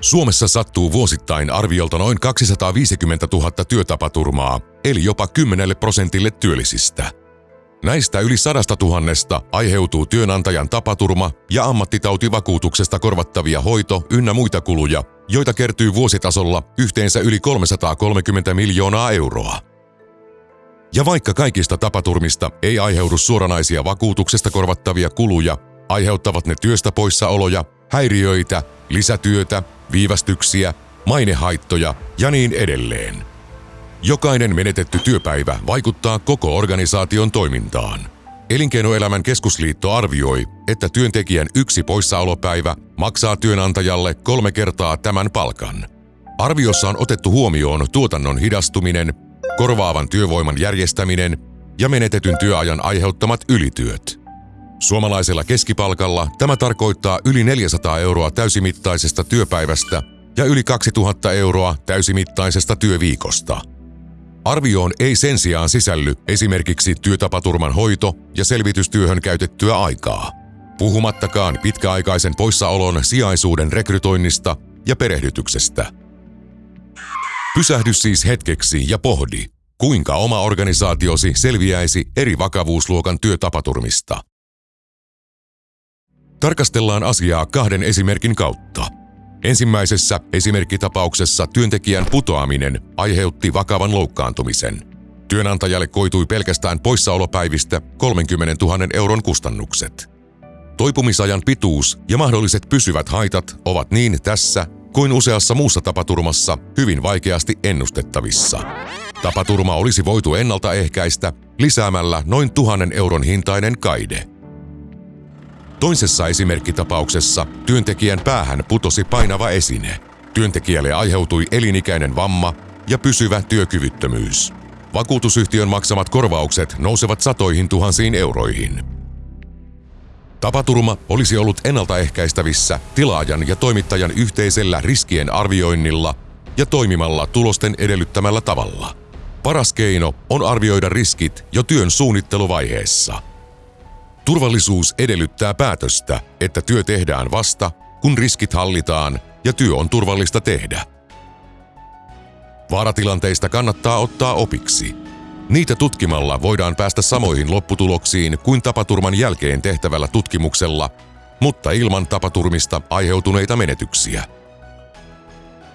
Suomessa sattuu vuosittain arviolta noin 250 000 työtapaturmaa, eli jopa 10 prosentille työllisistä. Näistä yli sadasta tuhannesta aiheutuu työnantajan tapaturma- ja ammattitautivakuutuksesta korvattavia hoito- ynnä muita kuluja, joita kertyy vuositasolla yhteensä yli 330 miljoonaa euroa. Ja vaikka kaikista tapaturmista ei aiheudu suoranaisia vakuutuksesta korvattavia kuluja, aiheuttavat ne työstä poissaoloja, häiriöitä, lisätyötä, viivästyksiä, mainehaittoja ja niin edelleen. Jokainen menetetty työpäivä vaikuttaa koko organisaation toimintaan. Elinkeinoelämän keskusliitto arvioi, että työntekijän yksi poissaolopäivä maksaa työnantajalle kolme kertaa tämän palkan. Arviossa on otettu huomioon tuotannon hidastuminen, korvaavan työvoiman järjestäminen ja menetetyn työajan aiheuttamat ylityöt. Suomalaisella keskipalkalla tämä tarkoittaa yli 400 euroa täysimittaisesta työpäivästä ja yli 2000 euroa täysimittaisesta työviikosta. Arvioon ei sen sijaan sisälly esimerkiksi työtapaturman hoito ja selvitystyöhön käytettyä aikaa. Puhumattakaan pitkäaikaisen poissaolon sijaisuuden rekrytoinnista ja perehdytyksestä. Pysähdy siis hetkeksi ja pohdi, kuinka oma organisaatiosi selviäisi eri vakavuusluokan työtapaturmista. Tarkastellaan asiaa kahden esimerkin kautta. Ensimmäisessä esimerkkitapauksessa työntekijän putoaminen aiheutti vakavan loukkaantumisen. Työnantajalle koitui pelkästään poissaolopäivistä 30 000 euron kustannukset. Toipumisajan pituus ja mahdolliset pysyvät haitat ovat niin tässä kuin useassa muussa tapaturmassa hyvin vaikeasti ennustettavissa. Tapaturma olisi voitu ennaltaehkäistä lisäämällä noin tuhannen euron hintainen kaide – Toisessa esimerkkitapauksessa työntekijän päähän putosi painava esine. Työntekijälle aiheutui elinikäinen vamma ja pysyvä työkyvyttömyys. Vakuutusyhtiön maksamat korvaukset nousevat satoihin tuhansiin euroihin. Tapaturma olisi ollut ennaltaehkäistävissä tilaajan ja toimittajan yhteisellä riskien arvioinnilla ja toimimalla tulosten edellyttämällä tavalla. Paras keino on arvioida riskit jo työn suunnitteluvaiheessa – Turvallisuus edellyttää päätöstä, että työ tehdään vasta, kun riskit hallitaan ja työ on turvallista tehdä. Vaaratilanteista kannattaa ottaa opiksi. Niitä tutkimalla voidaan päästä samoihin lopputuloksiin kuin tapaturman jälkeen tehtävällä tutkimuksella, mutta ilman tapaturmista aiheutuneita menetyksiä.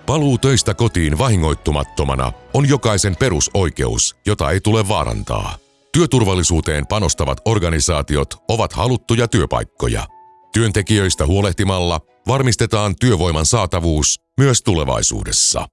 Paluu töistä kotiin vahingoittumattomana on jokaisen perusoikeus, jota ei tule vaarantaa. Työturvallisuuteen panostavat organisaatiot ovat haluttuja työpaikkoja. Työntekijöistä huolehtimalla varmistetaan työvoiman saatavuus myös tulevaisuudessa.